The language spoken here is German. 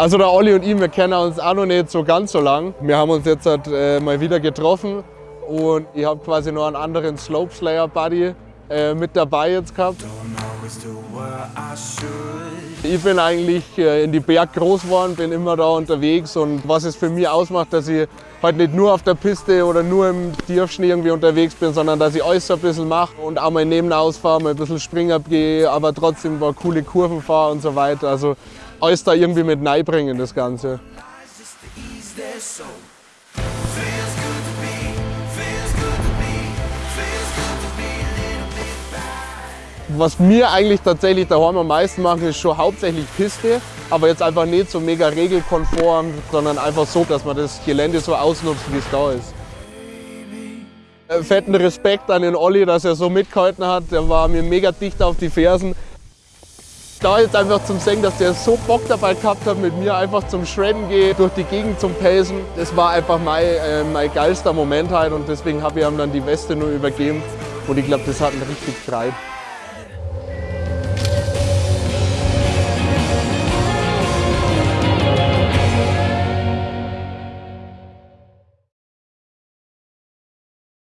Also der Olli und ich, wir kennen uns auch noch nicht so ganz so lang. Wir haben uns jetzt halt, äh, mal wieder getroffen und ich habe quasi noch einen anderen Slopeslayer-Buddy äh, mit dabei jetzt gehabt. Ich bin eigentlich äh, in die Berg groß geworden, bin immer da unterwegs und was es für mich ausmacht, dass ich halt nicht nur auf der Piste oder nur im Tiefschnee irgendwie unterwegs bin, sondern dass ich alles so ein bisschen mache und auch mal nebenaus fahre, mal ein bisschen Springer gehe, aber trotzdem paar coole Kurven fahre und so weiter. Also alles da irgendwie mit bringen, das Ganze. Was wir eigentlich tatsächlich daheim am meisten machen, ist schon hauptsächlich Piste, aber jetzt einfach nicht so mega regelkonform, sondern einfach so, dass man das Gelände so ausnutzt, wie es da ist. Äh, fetten Respekt an den Olli, dass er so mitgehalten hat. Der war mir mega dicht auf die Fersen. Da jetzt einfach zum Singen, dass der so Bock dabei gehabt hat, mit mir einfach zum Shredden gehen, durch die Gegend zum Pacen. Das war einfach mein, äh, mein geilster Moment halt und deswegen habe ich ihm dann die Weste nur übergeben und ich glaube, das hat ihn richtig gefreut.